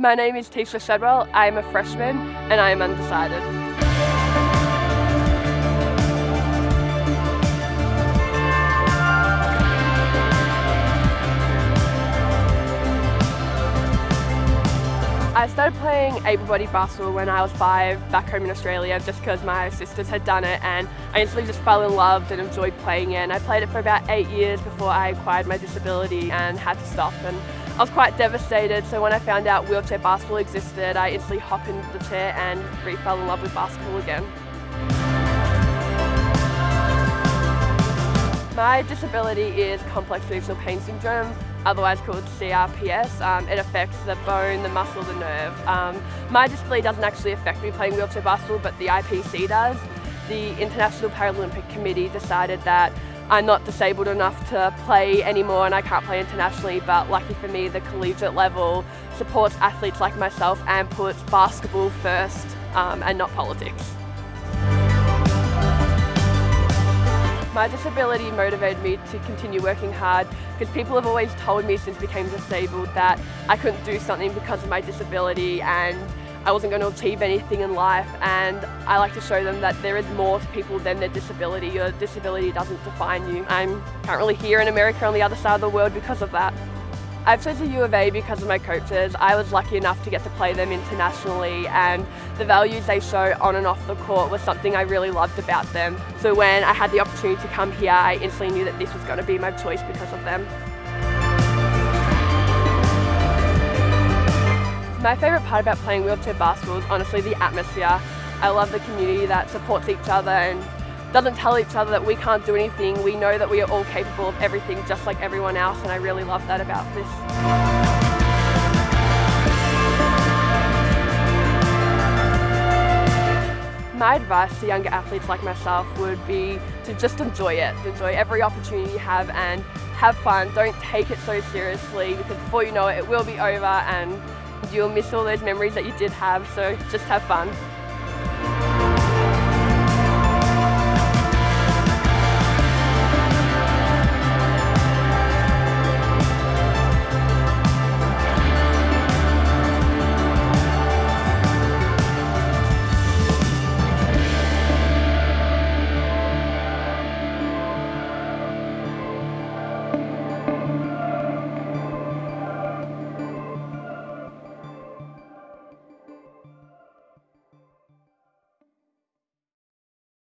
My name is Tisha Shedwell. I am a freshman and I am undecided. I started playing able-bodied basketball when I was five back home in Australia just because my sisters had done it and I instantly just fell in love and enjoyed playing it and I played it for about eight years before I acquired my disability and had to stop and I was quite devastated so when I found out wheelchair basketball existed I instantly hopped into the chair and re fell in love with basketball again. My disability is complex regional pain syndrome otherwise called CRPS. Um, it affects the bone, the muscle, the nerve. Um, my disability doesn't actually affect me playing wheelchair basketball, but the IPC does. The International Paralympic Committee decided that I'm not disabled enough to play anymore and I can't play internationally, but lucky for me, the collegiate level supports athletes like myself and puts basketball first um, and not politics. My disability motivated me to continue working hard because people have always told me since I became disabled that I couldn't do something because of my disability and I wasn't going to achieve anything in life and I like to show them that there is more to people than their disability. Your disability doesn't define you. I'm currently here in America on the other side of the world because of that. I've chosen U of A because of my coaches. I was lucky enough to get to play them internationally and the values they show on and off the court was something I really loved about them. So when I had the opportunity to come here, I instantly knew that this was going to be my choice because of them. My favourite part about playing wheelchair basketball is honestly the atmosphere. I love the community that supports each other and doesn't tell each other that we can't do anything. We know that we are all capable of everything just like everyone else and I really love that about this. My advice to younger athletes like myself would be to just enjoy it, enjoy every opportunity you have and have fun. Don't take it so seriously because before you know it, it will be over and you'll miss all those memories that you did have, so just have fun.